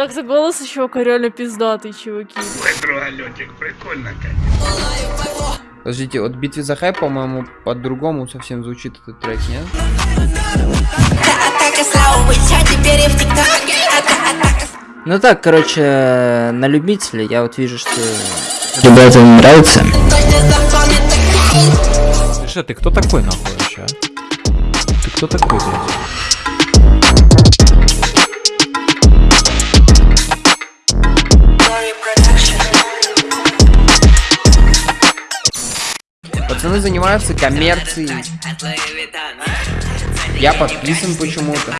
Так, за голос еще реально пиздатый, чуваки. Ой, другалетик, прикольно, конечно. Подождите, от битвы за хайп, по-моему, по-другому совсем звучит этот трек, нет? А Ну так, короче, на любителя я вот вижу, что... Ребятам нравится? Слушай, ты кто такой нахуй вообще, а? Ты кто такой, блядь? Пацаны занимаются коммерцией. Я подписан почему-то.